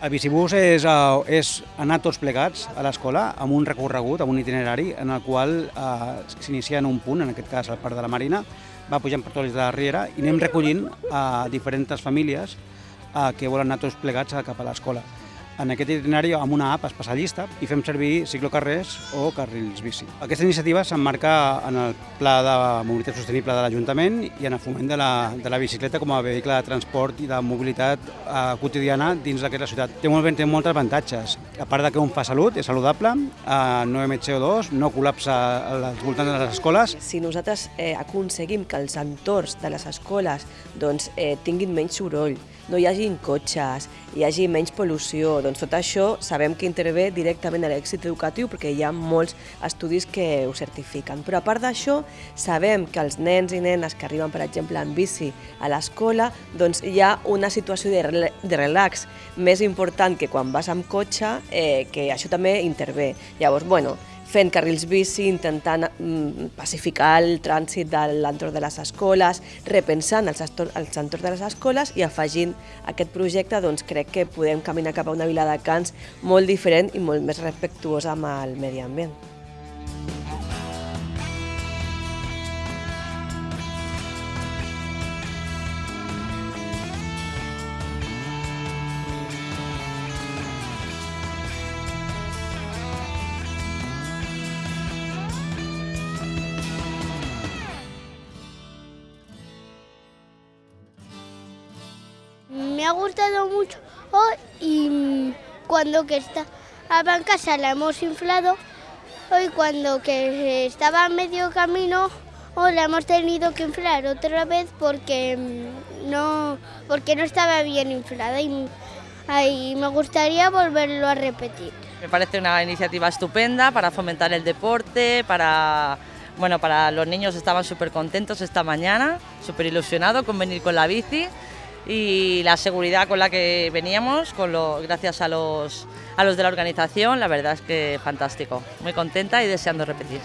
El bicibús és, uh, és anar tots plegats a l'escola amb un recorregut, amb un itinerari en el qual uh, s'inicia en un punt, en aquest cas al Parc de la Marina, va pujant per tots de la Riera i anem recollint uh, diferents famílies uh, que volen anar tots plegats cap a l'escola en aquest itinerari amb una app especialista i fem servir ciclocarrers o carrils bici. Aquesta iniciativa s'emmarca en el Pla de Mobilitat Sostenible de l'Ajuntament i en el foment de la, de la bicicleta com a vehicle de transport i de mobilitat eh, quotidiana dins d'aquesta ciutat. Té, molt, té molts avantatges. A part de que un fa salut, és saludable, eh, no emet CO2, no col·lapsa als voltants de les escoles. Si nosaltres eh, aconseguim que els entorns de les escoles doncs, eh, tinguin menys soroll, no hi hagin cotxes, hi hagi menys pol·lució, doncs tot això sabem que intervé directament a l'èxit educatiu perquè hi ha molts estudis que ho certifiquen. Però a part d'això, sabem que els nens i nenes que arriben, per exemple, en bici a l'escola, doncs hi ha una situació de, de relax més important que quan vas amb cotxe, eh, que això també intervé. Llavors, bueno, fent carrils bici, intentant mm, pacificar el trànsit de l'entorn de les escoles, repensant els, entorns de les escoles i afegint aquest projecte doncs, crec que podem caminar cap a una vila de Cans molt diferent i molt més respectuosa amb el medi ambient. Ha gustado mucho y cuando que estaba en casa la hemos inflado y cuando que estaba a medio camino la hemos tenido que inflar otra vez porque no, porque no estaba bien inflada y, y me gustaría volverlo a repetir. Me parece una iniciativa estupenda para fomentar el deporte, para bueno, para los niños estaban súper contentos esta mañana, súper ilusionados con venir con la bici y la seguridad con la que veníamos, con lo, gracias a los, a los de la organización, la verdad es que fantástico. Muy contenta y deseando repetir.